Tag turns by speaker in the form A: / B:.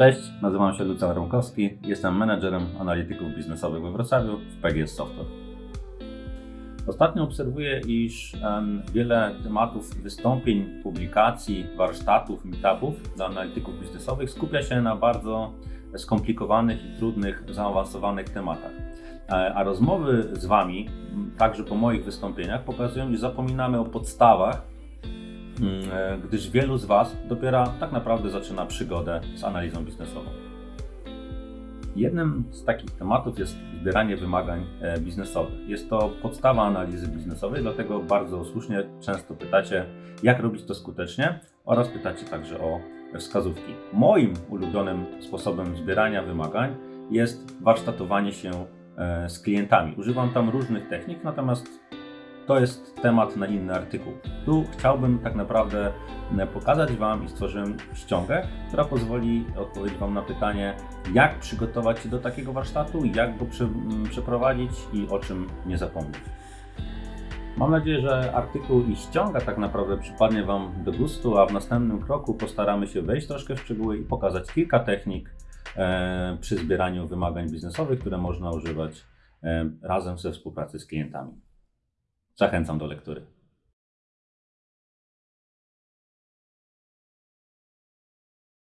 A: Cześć, nazywam się Lucjan Romkowski, jestem menedżerem analityków biznesowych we Wrocławiu w PGS Software. Ostatnio obserwuję, iż wiele tematów wystąpień, publikacji, warsztatów, meetupów dla analityków biznesowych skupia się na bardzo skomplikowanych i trudnych, zaawansowanych tematach. E, A rozmowy z Wami, także po moich wystąpieniach, pokazują, że zapominamy o podstawach, gdyż wielu z Was dopiero tak naprawdę zaczyna przygodę z analizą biznesową. Jednym z takich tematów jest zbieranie wymagań e, biznesowych. Jest to podstawa analizy biznesowej, dlatego bardzo słusznie często pytacie, jak robić to skutecznie oraz pytacie także o wskazówki. Moim ulubionym sposobem zbierania wymagań jest warsztatowanie się e, z klientami. Używam tam różnych technik, natomiast to jest temat na inny artykuł. Tu chciałbym tak naprawdę e, pokazać Wam i stworzyłem ściągę, która pozwoli odpowiedzieć Wam na pytanie, jak przygotować się do takiego warsztatu, jak go prze, m, przeprowadzić i o czym nie zapomnieć. Mam nadzieję, że artykuł i ściąga tak naprawdę przypadnie Wam do gustu, a w następnym kroku postaramy się wejść troszkę w szczegóły i pokazać kilka technik e, przy zbieraniu wymagań biznesowych, które można używać e, razem ze współpracy z klientami. Zachęcam do lektury.